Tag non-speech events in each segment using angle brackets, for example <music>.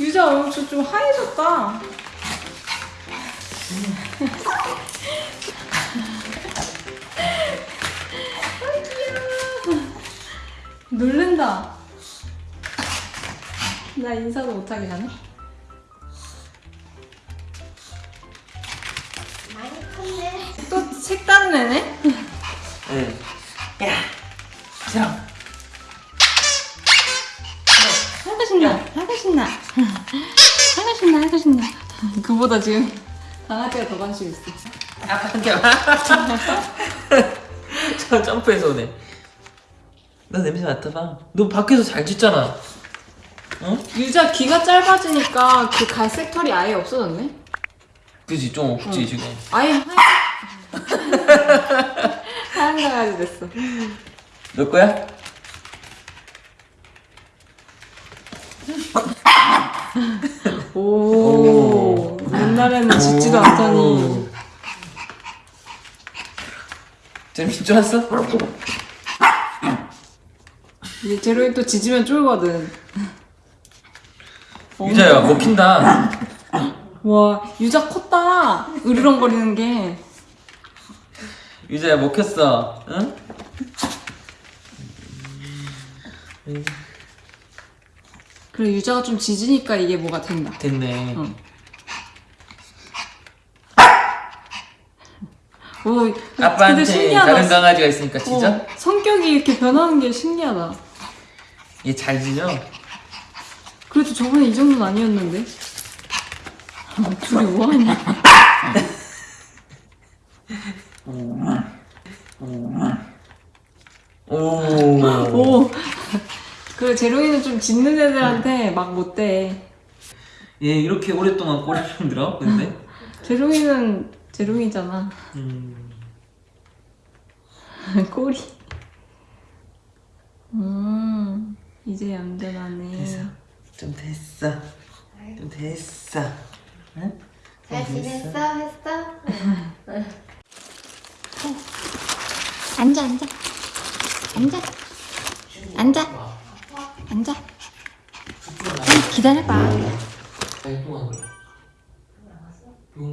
유자 얼굴 좀 하얘졌다. 아, 귀여워. 놀른다. 나 인사도 못하게 하네. 많이 컸네. 또 색다른 애네? <laughs> 그보다 지금 강아지가 더 관심 있어. 아한테 <laughs> 저 점프해서 오네. 너 냄새 맡아봐. 너 밖에서 잘 짖잖아. 어? 유자 귀가 짧아지니까 그 갈색 털이 아예 없어졌네? 그지 좀 없지 지금. 아예 하얀, <laughs> 하얀 강아지 됐어. 너 거야? 오, 옛날에는 짖지도 않더니. 재밌 좋았어? 이제 제로이 또 짖으면 쫄거든. 유자야 먹힌다. 와, 유자 컸다. 으르렁거리는 게. 유자야 먹혔어. 응? 그래, 유자가 좀 짖으니까 이게 뭐가 된다. 됐네. 응. 오, 근데 아빠한테 신기하다. 다른 강아지가 있으니까 짖어? 어, 성격이 이렇게 변하는 게 신기하다. 얘잘 짖어? 그래도 저번에 이 정도는 아니었는데. 아, 둘이 뭐하냐. 오. 오. 그 제로이는 좀 짖는 애들한테 막 못돼. 얘 이렇게 오랫동안 꼬리를 흔들어? 근데? 제로이는 제로이잖아. 음. <laughs> 꼬리. 음, 이제 얌전하네. 됐어. 좀 됐어. 좀 됐어. 응? 잘 지냈어? 했어? 앉아 앉아 앉아 앉아 앉아 응, 기다려봐 잘 동안 그래.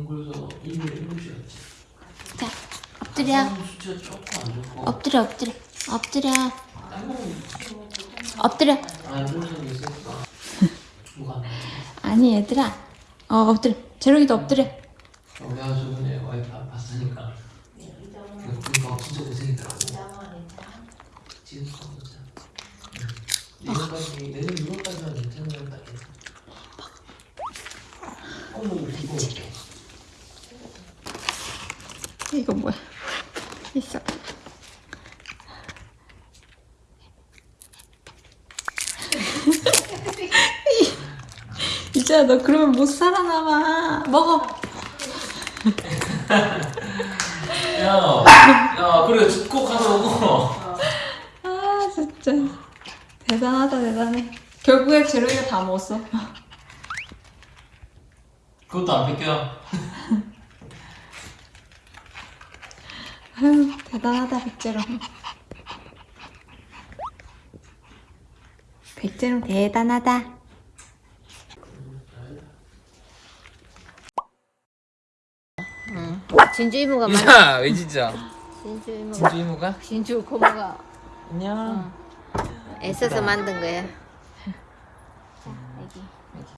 걸려서 1일 7시였지. 자 엎드려. 엎드려 엎드려 엎드려 엎드려? 아니 얘들아 어 엎드려 제로이도 엎드려 어, 내가 저번에 와이프 안 봤으니까. 그니까 진짜 고생이더라고. 지금 진짜. 내년까지, 내년 6월까지만 괜찮으면 딱 괜찮아. 어머, 이거. 이거 뭐야 있어 이제야 너 그러면 못 살아남아. 먹어. 야, 야, 그래, 꼭 가서 오고. 아 진짜 대단하다 대단해. 결국에 제로이가 다 먹었어. 그것도 안 뺏겨. 아유 대단하다 백제롱 백제롱 대단하다 응. 진주 이모가 많아 야왜 진짜 진주 이모가 진주 이모가? 진주 고모가 안녕 응. 애써서 만든 거야 자, 애기. 애기.